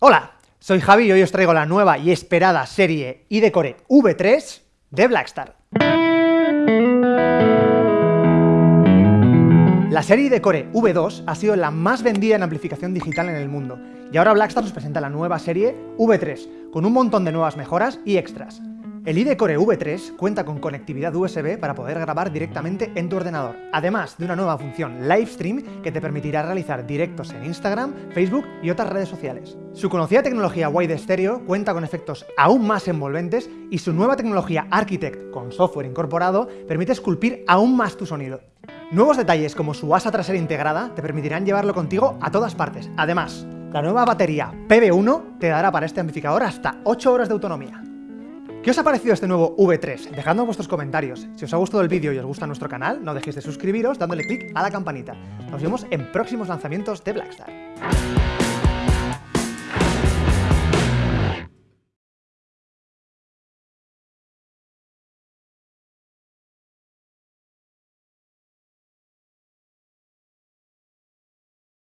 Hola, soy Javi y hoy os traigo la nueva y esperada serie iDecore V3 de Blackstar. La serie iDecore V2 ha sido la más vendida en amplificación digital en el mundo, y ahora Blackstar nos presenta la nueva serie V3, con un montón de nuevas mejoras y extras. El iDecore V3 cuenta con conectividad USB para poder grabar directamente en tu ordenador, además de una nueva función Livestream que te permitirá realizar directos en Instagram, Facebook y otras redes sociales. Su conocida tecnología Wide Stereo cuenta con efectos aún más envolventes y su nueva tecnología Architect con software incorporado permite esculpir aún más tu sonido. Nuevos detalles como su asa trasera integrada te permitirán llevarlo contigo a todas partes. Además, la nueva batería PB1 te dará para este amplificador hasta 8 horas de autonomía. ¿Qué os ha parecido este nuevo V3? Dejadnos vuestros comentarios. Si os ha gustado el vídeo y os gusta nuestro canal, no dejéis de suscribiros dándole clic a la campanita. Nos vemos en próximos lanzamientos de Blackstar.